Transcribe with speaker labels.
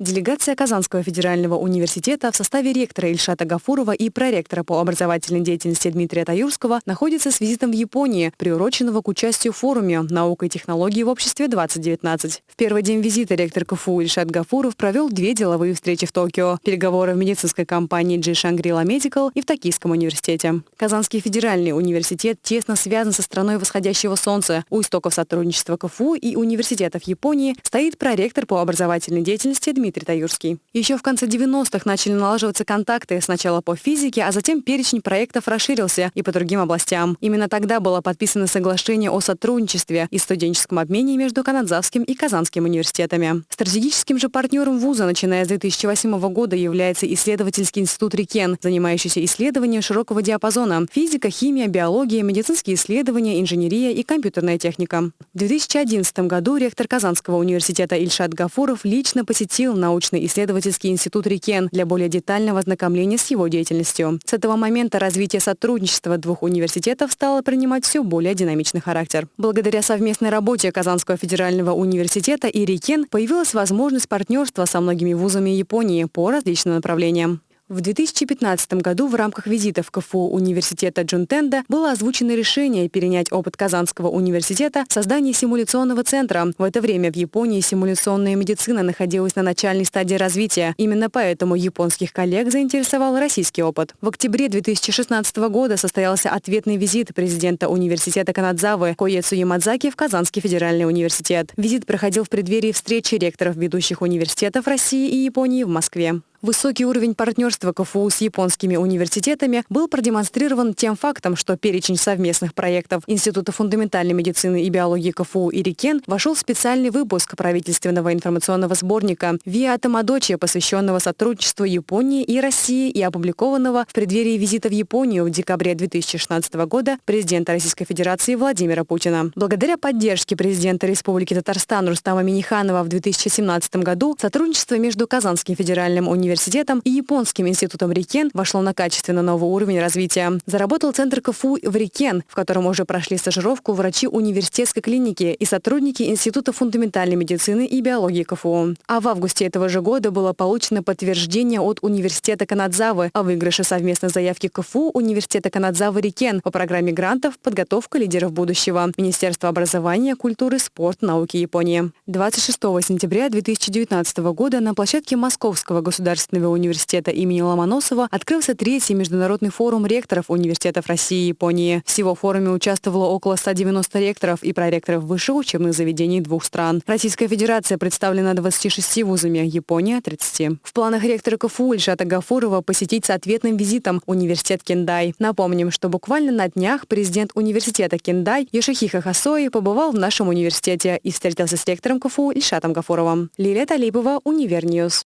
Speaker 1: Делегация Казанского федерального университета в составе ректора Ильшата Гафурова и проректора по образовательной деятельности Дмитрия Таюрского находится с визитом в Японии, приуроченного к участию в форуме «Наука и технологии в обществе-2019». В первый день визита ректор КФУ Ильшат Гафуров провел две деловые встречи в Токио, переговоры в медицинской компании G Shangri-La Medical и в Токийском университете. Казанский федеральный университет тесно связан со страной восходящего солнца. У истоков сотрудничества КФУ и университетов Японии стоит проректор по образовательной деятельности Дмитрий Дмитрий Таюрский. Еще в конце 90-х начали налаживаться контакты сначала по физике, а затем перечень проектов расширился и по другим областям. Именно тогда было подписано соглашение о сотрудничестве и студенческом обмене между Канадзавским и Казанским университетами. Стратегическим же партнером вуза, начиная с 2008 года, является исследовательский институт РИКЕН, занимающийся исследованием широкого диапазона – физика, химия, биология, медицинские исследования, инженерия и компьютерная техника. В 2011 году ректор Казанского университета Ильшат Гафуров лично посетил научно-исследовательский институт РИКЕН для более детального ознакомления с его деятельностью. С этого момента развитие сотрудничества двух университетов стало принимать все более динамичный характер. Благодаря совместной работе Казанского федерального университета и РИКЕН появилась возможность партнерства со многими вузами Японии по различным направлениям. В 2015 году в рамках визита в КФУ университета Джунтенда было озвучено решение перенять опыт Казанского университета в создании симуляционного центра. В это время в Японии симуляционная медицина находилась на начальной стадии развития. Именно поэтому японских коллег заинтересовал российский опыт. В октябре 2016 года состоялся ответный визит президента университета Канадзавы Коецу Ямадзаки в Казанский федеральный университет. Визит проходил в преддверии встречи ректоров ведущих университетов России и Японии в Москве. Высокий уровень партнерства КФУ с японскими университетами был продемонстрирован тем фактом, что перечень совместных проектов Института фундаментальной медицины и биологии КФУ и РИКЕН вошел в специальный выпуск правительственного информационного сборника «Виа Тамадочи», посвященного сотрудничеству Японии и России и опубликованного в преддверии визита в Японию в декабре 2016 года президента Российской Федерации Владимира Путина. Благодаря поддержке президента Республики Татарстан Рустама Миниханова в 2017 году сотрудничество между Казанским федеральным университетом университетом и Японским институтом Рикен вошло на качественно новый уровень развития. Заработал центр КФУ в Рикен, в котором уже прошли стажировку врачи университетской клиники и сотрудники Института фундаментальной медицины и биологии КФУ. А в августе этого же года было получено подтверждение от Университета Канадзавы о выигрыше совместной заявки КФУ Университета Канадзавы Рикен по программе грантов «Подготовка лидеров будущего» Министерства образования, культуры, спорта, науки Японии. 26 сентября 2019 года на площадке Московского государственного Государственного университета имени Ломоносова открылся третий международный форум ректоров университетов России и Японии. Всего в форуме участвовало около 190 ректоров и проректоров высших учебных заведений двух стран. Российская Федерация представлена 26 вузами, Япония – 30. В планах ректора КФУ Ильшата Гафурова посетить с ответным визитом университет Кендай. Напомним, что буквально на днях президент университета Кендай Йошихико Хосои побывал в нашем университете и встретился с ректором КФУ Ильшатом Гафуровым. Лилия Талипова, Univer News.